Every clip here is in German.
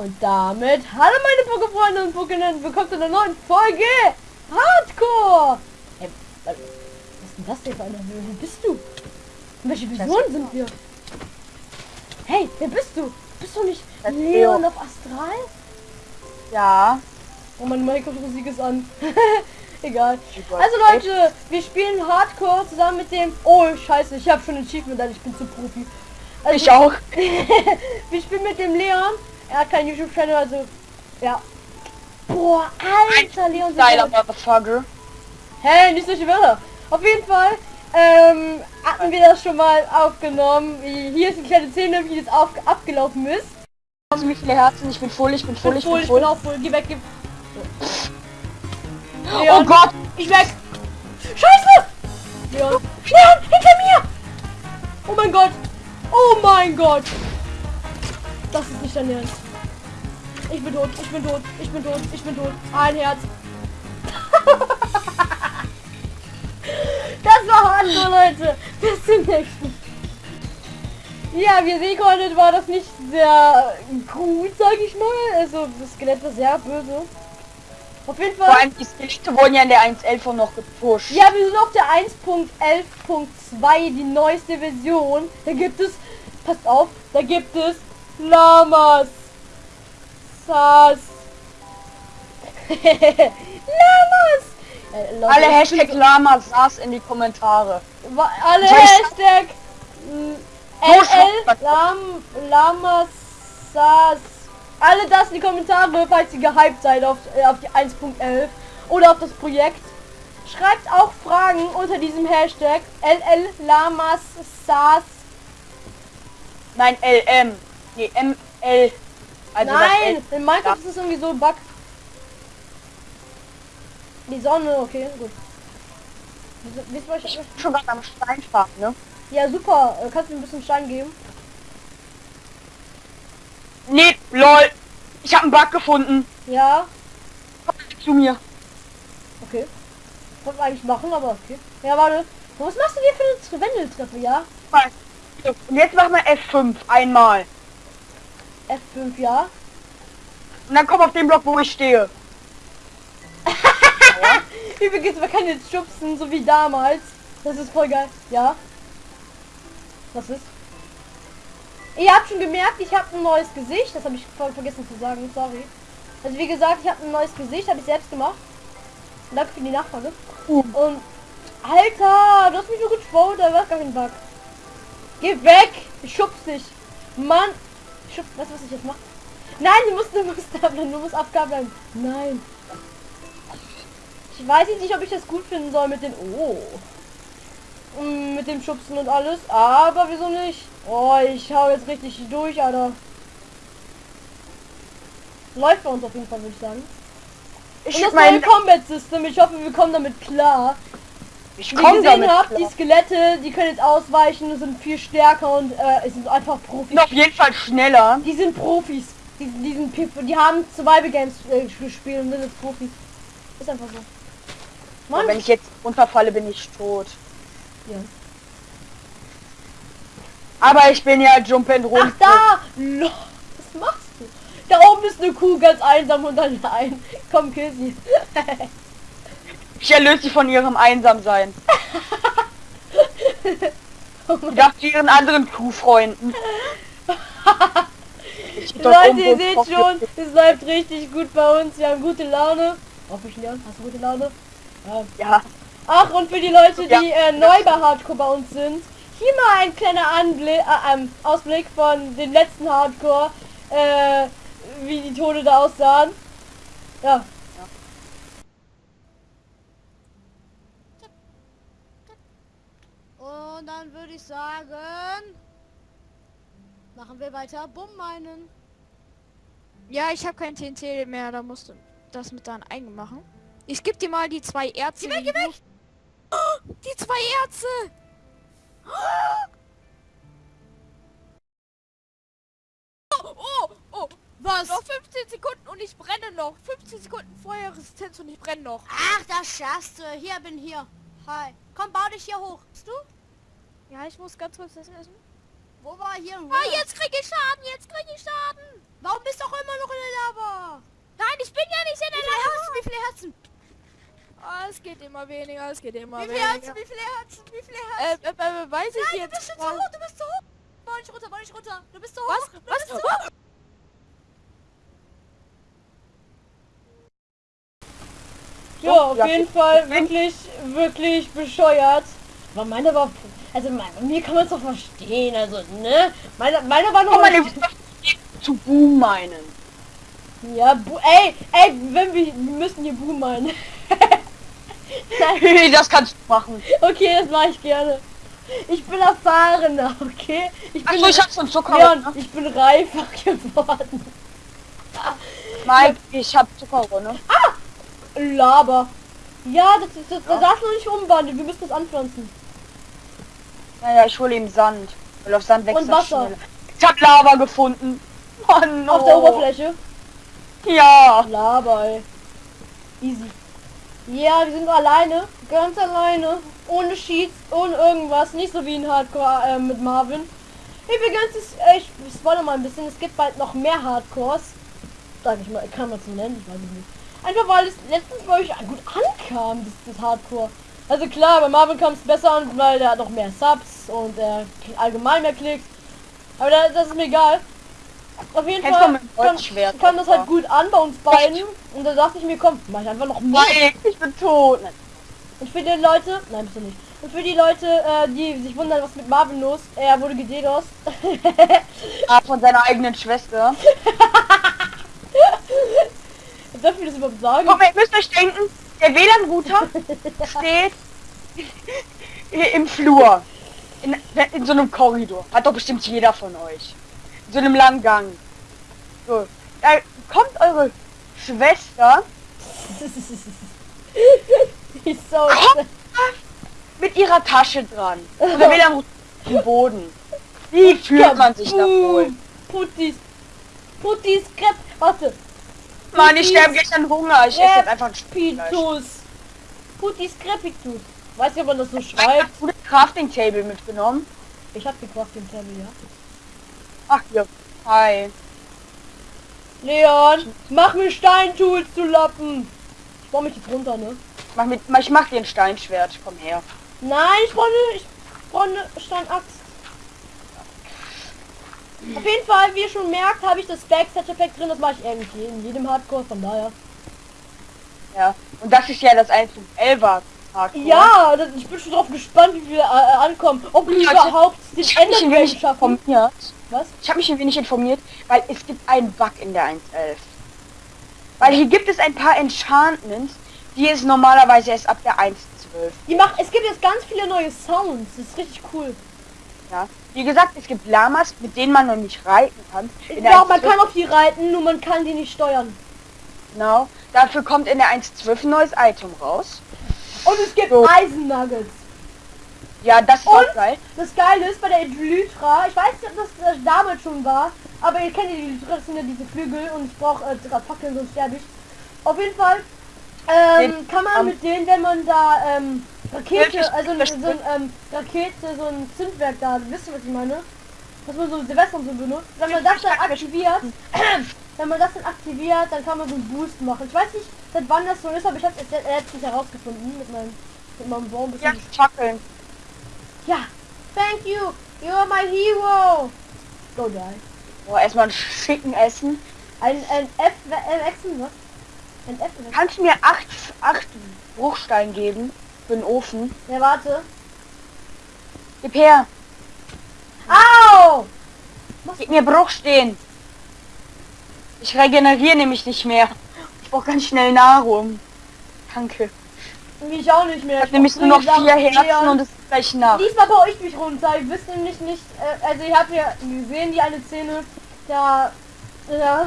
Und damit, hallo meine Pokéfreunde und Pokénen, willkommen zu einer neuen Folge Hardcore! Ey, was ist denn das denn für eine Höhe? Wer bist du? Und welche Personen sind wir? Hey, wer bist du? Bist du nicht Das Leon Leo. auf Astral? Ja. Oh, meine Minecraft-Musik ist an. Egal. Super. Also Leute, wir spielen Hardcore zusammen mit dem... Oh, scheiße, ich habe schon ein Achievement, ich bin zu Profi. Also, Ich auch. wir spielen mit dem Leon. Er hat keinen YouTube-Channel, also... Ja. Boah, alter Leon. Geiler. Motherfucker. Hey, nicht solche Wörter. Auf jeden Fall ähm, hatten wir das schon mal aufgenommen. Hier ist eine kleine Szene, wie das auf, abgelaufen ist. Also wie viele Herzen? Ich bin voll, ich bin voll, ich Voll, bin ich bin voll. auch voll. Geh weg, geh. Oh Leon, Gott! Ich weg! Scheiße! Leon! Leon! Hinter mir! Oh mein Gott! Oh mein Gott! Das ist nicht dein Ernst. Ich bin tot, ich bin tot, ich bin tot, ich bin tot. Ein Herz. das war hart so, Leute. Bis zum nächsten. Ja, wie ihr sehen konntet, war das nicht sehr gut, sag ich mal. Also, das Skelett war sehr böse. Auf jeden Fall. Vor allem die Skelette wurden ja in der 1.11 noch gepusht. Ja, wir sind auf der 1.11.2, die neueste Version. Da gibt es, passt auf, da gibt es Lamas. Sas. Lamas. Äh, Alle Hashtag Lama saß in die Kommentare. alle Hashtag mm, LL man. Lam, Lamas Sas. Alle das in die Kommentare, falls ihr gehypt seid auf, äh, auf die 1.11 oder auf das Projekt. Schreibt auch Fragen unter diesem Hashtag LL Lamas Sas. Nein, LM. Nee, ML. Also Nein, in Minecraft ist es irgendwie so ein Bug. Die Sonne, okay, gut. Ihr, was ich-. Schon gerade am Stein fahren, ne? Ja, super. Äh, Kannst du mir ein bisschen Stein geben? Nee, lol. Ich habe einen Bug gefunden. Ja, Komm zu mir. okay. Man eigentlich machen, aber okay. Ja, warte. Was machst du dir für eine Wendeltreppe, ja? Und jetzt machen wir F5 einmal. F5, ja. Und dann komm auf den Block, wo ich stehe. Übrigens, man kann jetzt schubsen, so wie damals. Das ist voll geil. Ja. Was ist? Ihr habt schon gemerkt, ich habe ein neues Gesicht. Das habe ich voll vergessen zu sagen. Sorry. Also wie gesagt, ich habe ein neues Gesicht, habe ich selbst gemacht. Danke für die Nachfrage. Uh. Und Alter, du hast mich nur geschaut, da war gar kein Bug. Geh weg! Ich schubs dich. Mann! Ich schubs, weißt du, was ich jetzt mache? Nein, du musst, du musst da bleiben, du musst Abgabe bleiben. Nein. Ich weiß jetzt nicht, ob ich das gut finden soll mit den... Oh. Mm, Mit dem Schubsen und alles. Aber wieso nicht? Oh, ich hau jetzt richtig durch, Alter. Läuft bei uns auf jeden Fall, würde ich sagen. Ich Und das neue Combat System, ich hoffe, wir kommen damit klar. Ich Wie komm gesehen habt, die. Skelette, die können jetzt ausweichen, sind viel stärker und äh, sind einfach Profis. Auf jeden Fall schneller. Die sind Profis. Die, die, sind, die haben Survival Games äh, gespielt und sind jetzt Profis. Ist einfach so. Mann. Wenn ich jetzt runterfalle, bin ich tot. Ja. Aber ich bin ja Jump and Run. Ach da! Lo, Was machst du? Da oben ist eine Kuh ganz einsam und allein. Komm, kill sie. Ich erlöse sie von ihrem Einsamsein. Ich dachte ihren anderen Kuhfreunden. Leute, ihr seht schon, es läuft richtig gut bei uns. Wir haben gute Laune. Hoffe ich, Leon. Hast du gute Laune? Ja. Ja, Ach, und für die Leute, die Ja. äh, neu bei Hardcore bei uns sind, hier mal ein kleiner Anblick, äh, ähm, Ausblick von den letzten Hardcore, äh, wie die Tode da aussahen. Ja. Und dann würde ich sagen, machen wir weiter Bumm meinen. Ja, ich habe kein TNT mehr, da musst du das mit deinen eigen machen. Ich geb dir mal die zwei Erze. Geh weg, geh weg! Die zwei Erze! Oh, oh, oh! Was? Noch 15 Sekunden und ich brenne noch. 15 Sekunden Feuerresistenz und ich brenne noch. Ach, das schaffst du. Hier bin hier. Hi. Komm, bau dich hier hoch. Bist du? Ja, ich muss ganz kurz das essen. Wo war hier ein Ah, jetzt krieg ich Schaden, jetzt krieg ich Schaden. Warum bist du auch immer noch in der Lava? Nein, ich bin ja nicht in Wie der viele Herzen? Lava. Wie viele Herzen? Ah, es geht immer weniger, es geht immer Wie viele weniger. Herzen? Wie viele Herzen? Wie viele Herzen? Äh, äh, äh, weiß ich Nein, du jetzt bist schon zu hoch, du bist zu hoch. Bau nicht runter, bau nicht runter. Du bist zu hoch. Was? Du Was? bist zu hoch. Ja, auf Ja, jeden Fall wirklich, wirklich bescheuert. Aber meine war, also meine, mir kann man es doch verstehen, also ne, meine, meine war noch doch zu Boom meinen. ja, bu ey, ey, wenn wir, wir müssen hier Boom meinen. Das kannst du machen. okay, das mache ich gerne. Ich bin erfahrener, okay? Ich bin, Achso, ich hab schon Zucker. Leon, ne? ich bin reifer geworden. Mike, ich hab Zucker, ne? Laber. Ja, das, ist- das, das darfst du nicht umwandeln, wir müssen das anpflanzen. Naja, ich hole ihm Sand. Weil auf Sand wächst Und Wasser. schneller. Ich hab Lava gefunden. Oh no. Auf der Oberfläche. Ja. Laber, ey. Easy. Ja, wir sind alleine. Ganz alleine. Ohne Sheets, ohne irgendwas. Nicht so wie in Hardcore äh, mit Marvin. Übrigens ist, äh, ich, ich spoilere mal ein bisschen, es gibt bald noch mehr Hardcores. Sag ich mal, kann man es so nennen, ich weiß nicht. Einfach weil es letztens bei euch gut ankam, das, das Hardcore. Also klar, bei Marvin kam es besser an, weil der hat noch mehr Subs und er allgemein mehr Klicks. Aber da, das ist mir egal. Auf jeden du Fall kam, kam das halt gut an bei uns beiden. Und da dachte ich mir, komm, mach ich einfach noch mehr. Mike, ich bin tot. Und für die Leute, nein, bist du nicht. Und für die Leute, äh, die sich wundern, was mit Marvin los, er wurde gededos. Ah, von seiner eigenen Schwester. Darf ich das überhaupt sagen? Mal, ihr müsst euch denken, der WLAN-Router steht im Flur. In, in so einem Korridor. Hat doch bestimmt jeder von euch. In so einem langen Gang. So. Da kommt eure Schwester so. Mit ihrer Tasche dran. Und der WLAN-Router dem Boden. Wie fühlt man sich da wohl? Putis. Putis Crepe. Warte. Mann, ich sterbe gleich an Hunger. Ich esse jetzt einfach ein. Crepitus. Putis Crepitus. Weiß nicht, ob man das so schreibt. Du das Crafting Table mitgenommen? Ich hab gekocht im Tablet, ja. Ach hier. Hi. Leon, mach mir Steintools zu Lappen. Ich baue mich jetzt runter, ne? Mach mit, ich mach dir ein Steinschwert. Komm her. Nein, ich brauche eine, ich brauche eine Steinaxt. Auf jeden Fall, wie ihr schon merkt, habe ich das Backstage Pack drin. Das mache ich irgendwie in jedem Hardcore, von daher. Ja. Und das ist ja das 1.11er Hardcore. Ja, das, ich bin schon drauf gespannt, wie wir äh, äh, ankommen. Ob wir Ja, überhaupt den Ich mich ein wenig schaffen. informiert. Was? Ich habe mich ein wenig informiert, weil es gibt einen Bug in der 1.11. Weil hier gibt es ein paar Enchantments, die es normalerweise erst ab der 1.12. Die macht, es gibt jetzt ganz viele neue Sounds. Das ist richtig cool. Ja. Wie gesagt, es gibt Lamas, mit denen man noch nicht reiten kann. In Ja, man 1.12 kann auf die reiten, nur man kann die nicht steuern. Genau. Dafür kommt in der 1.12 ein neues Item raus. Und es gibt So. Eisennuggets. Ja, das ist Und? geil. Das Geile ist bei der Elytra, ich weiß nicht, ob das äh, damals schon war, aber ihr kennt die Elytra, das sind ja diese Flügel und ich brauche äh, drei Fackeln, sonst sterbe ich. Auf jeden Fall ähm, Den- kann man am- mit denen, wenn man da ähm, Rakete, also so ein ähm, Rakete, so ein Zündwerk da, wisst ihr was ich meine? Was man so Silvester und so benutzt. Wenn man das dann aktiviert, wenn man das dann aktiviert, dann kann man so einen Boost machen. Ich weiß nicht, seit wann das so ist, aber ich habe es letztens herausgefunden mit meinem, mit meinem Baum. Ja, Fackeln. Ja, thank you. You're my hero. Go die. Boah, erstmal ein schicken Essen. Ein, ein F, äh, Wechsel, was? Ein F, Wechsel. Kannst du mir acht, acht Bruchstein geben für den Ofen? Ja, warte. Gib her. Au! Gib mir Bruchstehen. Ich regeneriere nämlich nicht mehr. Ich brauche ganz schnell Nahrung. Danke. Ich auch nicht mehr. Ich habe nämlich nur noch vier Herzen und es ist gleich Nacht. Diesmal baue ich mich runter. Ich wüsste nämlich nicht, äh, also ihr habt ja gesehen, die eine Szene, da, ja,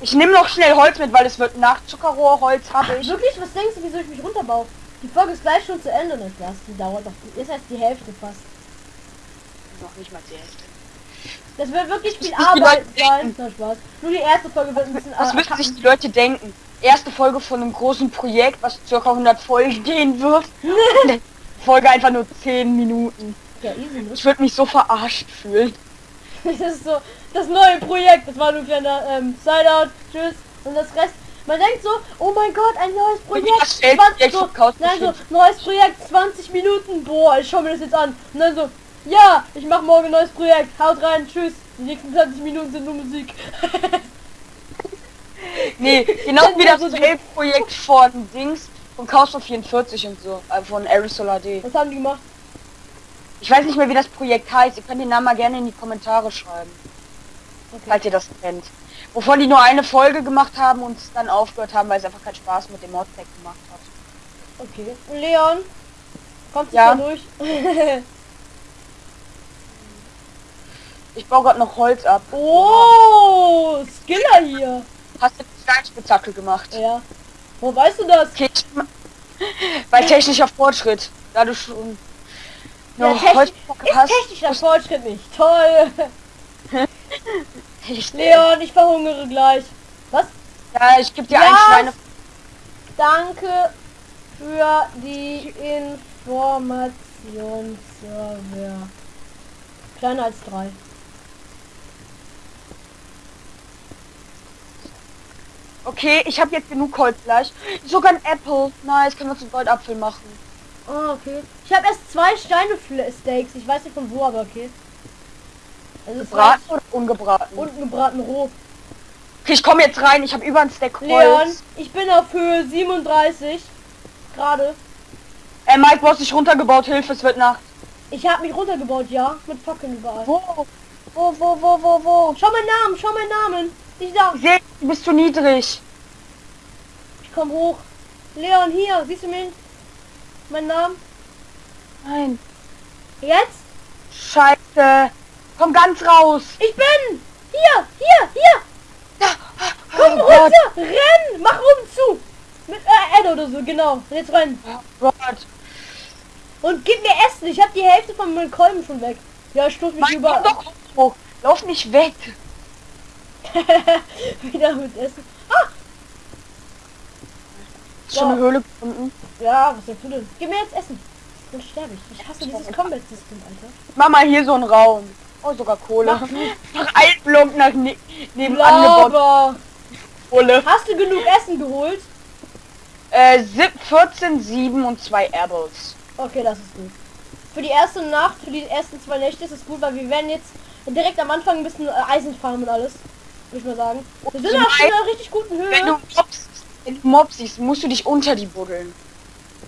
Ich nehme noch schnell Holz mit, weil es wird Nacht. Zuckerrohrholz habe ich. wirklich, was denkst du, wieso ich mich runterbaue? Die Folge ist gleich schon zu Ende, nicht das? Die dauert doch, ist erst die Hälfte fast. Noch nicht mal die Hälfte. Das wird wirklich viel die Arbeit sein. Na Spaß. Nur die erste Folge wird ein bisschen Was müssen sich die Leute denken? Erste Folge von einem großen Projekt, was circa 100 Folgen gehen wird. Die Folge einfach nur 10 Minuten. Ja, easy, ne? Ich würde mich so verarscht fühlen. Das ist so das neue Projekt. Das war nur ein kleiner ähm, Sideout. Tschüss. Und das Rest. Man denkt so, oh mein Gott, ein neues Projekt. das Feld 20, direkt so, nein, so, neues Projekt, 20 Minuten. Boah, ich schau mir das jetzt an. Und dann so, ja, ich mache morgen ein neues Projekt. Haut rein, tschüss. Die nächsten 20 Minuten sind nur Musik. Nee, genau wie das Projekt von Dings, von Chaos of 44 und so, äh, von Aerosol AD. Was haben die gemacht? Ich weiß nicht mehr, wie das Projekt heißt. Ihr könnt den Namen mal gerne in die Kommentare schreiben, Okay. falls ihr das kennt. Wovon die nur eine Folge gemacht haben und es dann aufgehört haben, weil es einfach keinen Spaß mit dem Modpack gemacht hat. Okay. Leon, kommst du Ja. da durch? Ich baue gerade noch Holz ab. oh, Skiller hier. Hast du Steinspitzhacke gemacht? Ja. Wo weißt du das? Okay. Bei technischer Fortschritt. Da du schon Ja, noch technisch- Ist technischer Fortschritt nicht. Toll. Ich, Leon, ich verhungere gleich. Was? ja, ich gebe dir Ja. ein Schweine. Danke für die Information, Server. Kleiner als drei. Okay, ich habe jetzt genug Holz gleich. Sogar ein Apple. Nice, können wir zum Goldapfel machen. Oh, okay. Ich habe erst zwei Steine-Steaks. Ich weiß nicht von wo, aber okay. Also es Gebraten oder ungebraten? unten gebraten roh. Okay, ich komme jetzt rein. Ich habe über ein Stack Holz. Leon, ich bin auf Höhe 37. Gerade. Ey, Mike, du hast dich runtergebaut. Hilfe, es wird Nacht. Ich habe mich runtergebaut, ja. Mit Fackeln überall. Wo? Wo, wo, wo, wo, wo? Schau meinen Namen, schau meinen Namen. Ich da. Du bist zu niedrig. Ich komm hoch. Leon, hier. Siehst du mich? Mein Namen? Nein. Jetzt? Scheiße. Komm ganz raus. Ich bin! Hier, hier, hier! Komm Oh runter! Renn! Mach oben zu! Mit äh, Ed oder so, genau. Jetzt rein. Gott. Und gib mir Essen. Ich hab die Hälfte von meinen Kolben schon weg. Ja, stoß mich doch hoch. Lauf nicht weg. Wieder mit Essen. Ist schon eine Höhle gefunden. Ja, was denkst du denn? Gib mir jetzt Essen. Dann sterbe ich. Ich hasse dieses Combat-System, Alter. Mach mal hier so einen Raum. Oh, sogar Kohle. Nach Block nach ne nebenan gebaut. Kohle. Hast du genug Essen geholt? Äh, sieb- 14, 7 und 2 Apples. Okay, das ist gut. Für die erste Nacht, für die ersten zwei Nächte ist es gut, weil wir werden jetzt direkt am Anfang ein bisschen äh, Eisen farmen und alles. Würde ich mal sagen. Wir sind auf schon einen, einer richtig guten Wenn du Höhe. Wenn du Mobs siehst, musst du dich unter die buddeln.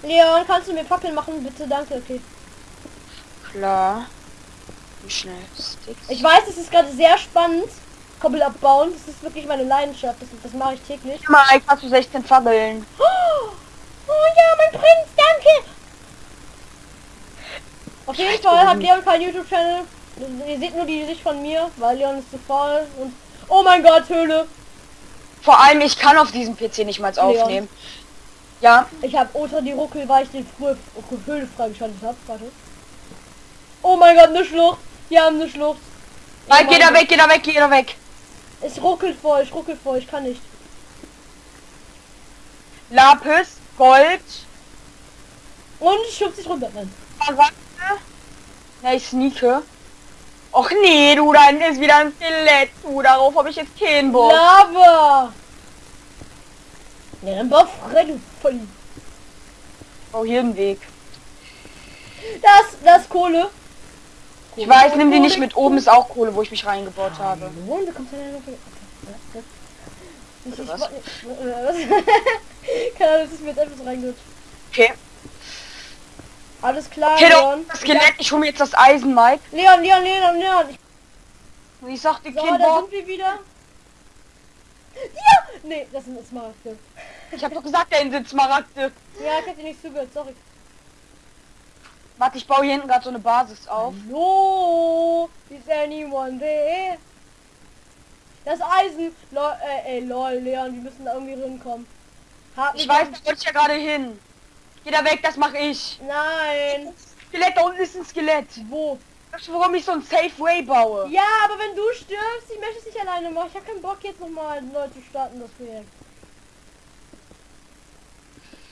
Leon, kannst du mir Fackeln machen? Bitte, danke, okay. Klar. Wie schnell Sticks. Ich weiß, es ist gerade sehr spannend. Koppel abbauen, das ist wirklich meine Leidenschaft. Das, das mache ich täglich. Mike, hast du 16 Fackeln? Oh, oh ja, mein Prinz, danke! Auf jeden Fall hat Leon keinen YouTube-Channel. Ihr seht nur die Sicht von mir, weil Leon ist zu faul und... Oh mein Gott, Höhle! Vor allem, ich kann auf diesem PC nicht mal aufnehmen. Ja, Ich habe Ultra die Ruckel, weil ich den frühe Höhle freigeschaltet habe. Warte. Oh mein Gott, eine Schlucht. Wir haben eine Schlucht. Oh mein geh da weg, geh da weg, geh da weg. Es ruckelt vor, ich ruckelt vor, ich kann nicht. Lapis, Gold, Und ich schub sich runter. Nein. Smaragde. Na, ich sneake. Och nee, du, da hinten ist wieder ein Skelett. Du, darauf habe ich jetzt keinen Bock. Lava! Ja, dann du voll. Oh, hier ein Weg. Das, das ist Kohle. Ich weiß, nimm die nicht mit. Oben ist auch Kohle, wo ich mich reingebaut habe. Hallo, du ja noch. Ich, was? Keine Ahnung, das ist mir jetzt einfach so reingerutscht. Okay. Alles klar, doch, Leon. das Skelett. Ich hole mir jetzt das Eisen, Mike. Leon, Leon, Leon, Leon. Ich, Und ich sagte, so, kein da sind wir wieder. Ja! Nee, das sind Smaragde. Ich habe doch gesagt, da sind Smaragde. Ja, ich dir nicht zugehört, sorry. Warte, ich baue hier hinten gerade so eine Basis auf. Hallo? Is anyone there? Das Eisen. Lol, äh, ey, lol, Leon, wir müssen da irgendwie hinkommen. Hab Ich weiß, da wollte ich ja gerade hin. Geh da weg, das mache ich. Nein. Skelett, da unten ist ein Skelett. Wo? Weißt du, warum ich so ein Safe Way baue? Ja, aber wenn du stirbst, ich möchte es nicht alleine machen. Ich habe keinen Bock jetzt nochmal neu zu starten, das Projekt.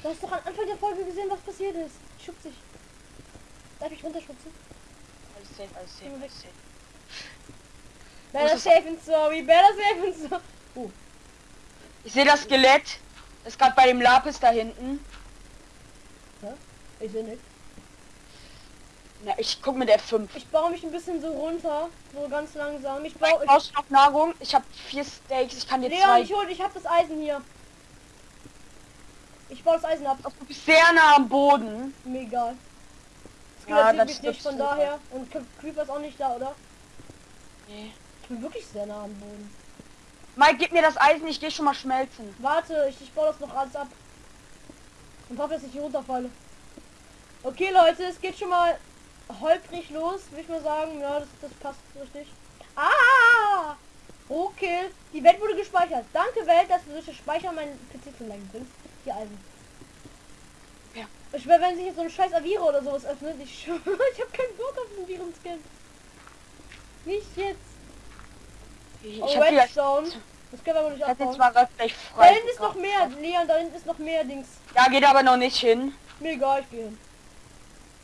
Du hast doch am Anfang der Folge gesehen, was passiert ist. Schub sich. Darf ich runterschubsen? alles safe, alles safe, alles safe. Better safe and sorry, better safe and sorry. Oh, Ich sehe das Skelett. Ist gerade bei dem Lapis da hinten. Ich sehe nicht. Na, ich guck mit F5. Ich baue mich ein bisschen so runter, so ganz langsam. Ich baue... Ich, brauchst noch Nahrung? Ich habe vier Steaks. Ich kann dir Leon, zwei. ich hol, ich hab das Eisen hier. Ich baue das Eisen ab. Du bist sehr nah am Boden. Das Ja, das mich nicht, von daher. Und Cre- Creeper ist auch nicht da, oder? Nee. Ich bin wirklich sehr nah am Boden. Mike, gib mir das Eisen. Ich gehe schon mal schmelzen. Warte, ich, ich baue das noch alles ab. Und hoffe, dass ich hier runterfalle. Okay, Leute, es geht schon mal holprig los, würde ich mal sagen. Ja, das, das passt richtig. Ah! Okay, die Welt wurde gespeichert. Danke, Welt, dass du durch das Speichern meinen PC zu lenken bringst. Hier Eisen. Ja. Ich schwör, wenn sich jetzt so ein scheiß Avira oder sowas öffnet, ich schwör, ich habe keinen Bock auf den Virenscan. Nicht jetzt. Ich Oh, hab Redstone. Das können wir aber nicht abbauen. mal grad gleich Da frei. hinten ist noch mehr, Leon, da hinten ist noch mehr Dings. Ja, geht aber noch nicht hin. Mir egal, ich gehe hin.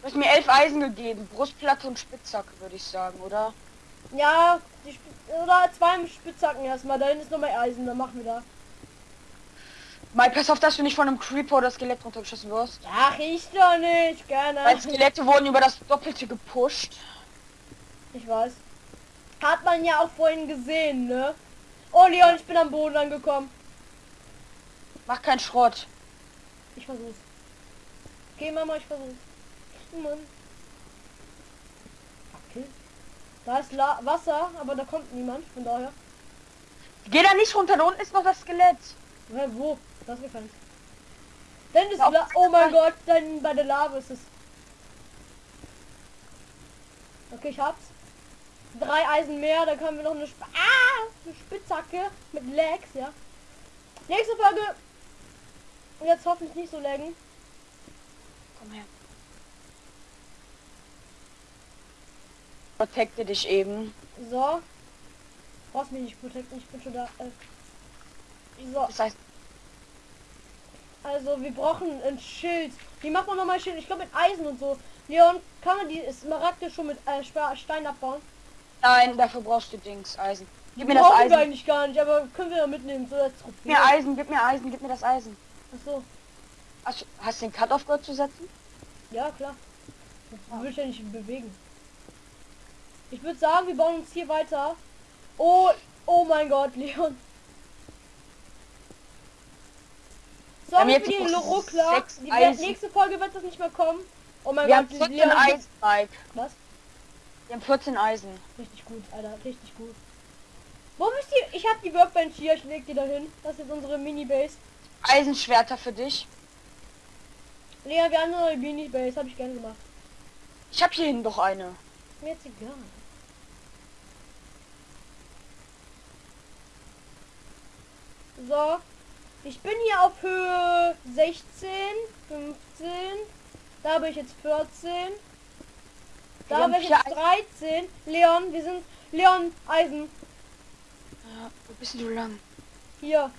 Du hast mir elf Eisen gegeben. Brustplatte und Spitzhacke, würde ich sagen, oder? Ja, die Spitz oder zwei Spitzhacken erstmal. Da hinten ist noch mehr Eisen, dann machen wir da. Mike, pass auf, dass du nicht von einem Creeper oder Skelett runtergeschossen wirst. Ach, ich doch nicht, gerne. Weil Skelette wurden über das Doppelte gepusht. Ich weiß. Hat man ja auch vorhin gesehen, ne? Oh Leon, ich bin am Boden angekommen. Mach keinen Schrott. Ich versuch's. Okay, Mama, ich versuch's. Mann. Okay. Da ist La Wasser, aber da kommt niemand, von daher. Geh da nicht runter, da unten ist noch das Skelett. Hä, wo? Das ist gefallen. Dann ist La Oh mein Gott, dann bei der Lava ist es. Okay, ich hab's. Drei Eisen mehr, da können wir noch eine, Sp ah, eine Spitzhacke mit Lags, ja. Nächste Folge. Jetzt hoffentlich nicht so laggen. Komm her. Protecte dich eben. So. Brauchst mich nicht protecten, ich bin schon da. Äh. So, Das heißt, also wir brauchen ein Schild. Wie macht man nochmal Schild? Ich glaube mit Eisen und so. Leon, kann man die Smaragde schon mit äh, Stein abbauen? Nein, dafür brauchst du Dings, Eisen. Gib mir das Brauchen wir Eisen. eigentlich gar nicht, aber können wir ja mitnehmen. So als Gib mir Eisen, gib mir Eisen, gib mir das Eisen. Achso, Hast, du- hast du den Cut-Off gehört zu setzen? ja klar. Das will ich ja nicht bewegen. Ich würde sagen, wir bauen uns hier weiter. Oh, oh mein Gott, Leon. So, haben jetzt die Ruckler. Die Eisen. nächste Folge wird das nicht mehr kommen. Oh mein Wir haben Gott, 14 Leon. Eisen, Mike. Was? Wir haben 14 Eisen. Richtig gut, Alter, richtig gut. Wo ist die? Ich habe die Workbench hier, ich leg die da hin. Das ist unsere Mini-Base. Eisenschwerter für dich. Lea, wir haben eine Mini-Base, habe ich gerne gemacht. Ich habe hier hinten doch eine. Mir jetzt egal. So. Ich bin hier auf Höhe 16, 15. Da bin ich jetzt 14. Wir Da vier jetzt 13. Leon, wir sind... Leon, Eisen. Ja, wo bist du lang? Hier.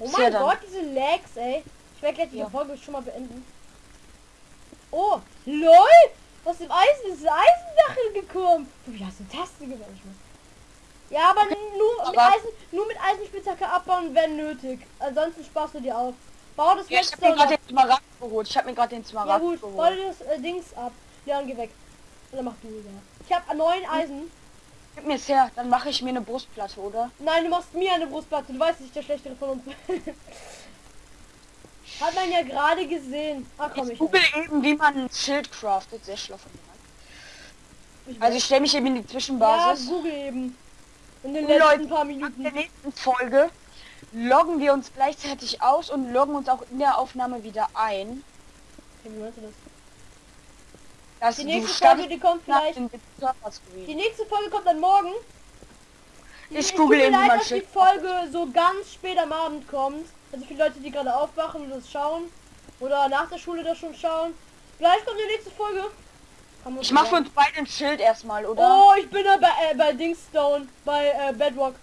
Oh mein? Gott, diese Lags, ey. Ich werde gleich die Ja. Folge schon mal beenden. Oh, lol! Aus dem Eisen ist ein Eisendachel gekommen. Wie hast du denn gemacht? Ja, aber nur mit Aber- Eisen, nur mit Eisenspitzhacke abbauen, wenn nötig. Ansonsten sparst du dir auf. Bau das Ja, ich habe letzte mir gerade den Smaragd geholt. Ich habe mir gerade den Ja Smaragd gut, bau geholt. dir das äh, Dings ab. Leon, geh weg. Oder mach du ja. Ich habe neun Eisen. Gib mir es her, dann mache ich mir eine Brustplatte, oder? Nein, du machst mir eine Brustplatte. Du weißt, ich der schlechtere von uns. Hat man ja gerade gesehen. Ach komm, Ich ich. google eben, wie man ein Schild craftet. Sehr schlau von mir. ich Also ich stelle mich eben in die ja, Zwischenbasis. Google eben. In den Und letzten Leute, paar In der Minuten. nächsten Folge loggen wir uns gleichzeitig aus und loggen uns auch in der Aufnahme wieder ein. Okay, wie meinst du das? Dass Die nächste Folge, die kommt vielleicht. Die nächste Folge kommt dann morgen. Ich es google eben leid, dass die. Folge so ganz spät am Abend kommt. Also für Leute, die gerade aufwachen und das schauen. Oder nach der Schule das schon schauen. Vielleicht kommt die nächste Folge. Ich mache für uns beide ein Schild erstmal, oder? Oh, ich bin da bei, äh, bei Dingstone. Bei äh, Bedrock.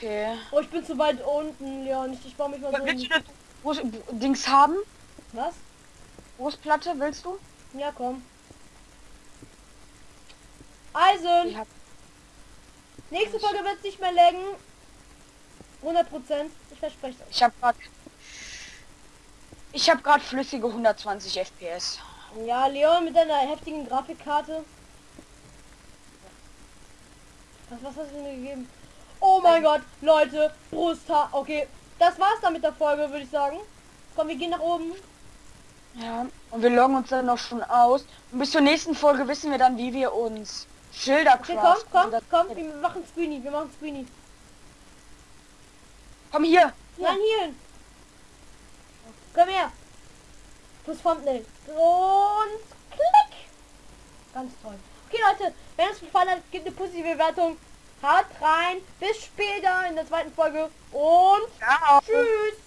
Okay. Oh, ich bin zu weit unten, Leon. Ich, ich baue mich mal so Willst du Brust Dings haben? Was? Brustplatte, willst du? Ja, komm. Eisen. Ich hab, Nächste Folge wird es nicht mehr laggen. 100 Prozent. Ich verspreche es euch. ich habe gerade ich habe gerade flüssige 120 FPS. Ja, Leon mit deiner heftigen Grafikkarte. Was, was hast du mir gegeben? Oh mein Gott, Leute, Brusthaar. Okay, das war's dann mit der Folge, würde ich sagen. Komm, wir gehen nach oben. Ja, und wir loggen uns dann noch schon aus. Und bis zur nächsten Folge wissen wir dann, wie wir uns Schilder Okay, komm, komm, komm, wir machen Screeny, wir machen Screeny. Komm hier. Nein, hier. Komm her. Plus Thumbnail. Und klick. Ganz toll. Okay, Leute, wenn es gefallen hat, gebt eine positive Bewertung. Haut rein. Bis später in der zweiten Folge. Und ja. tschüss.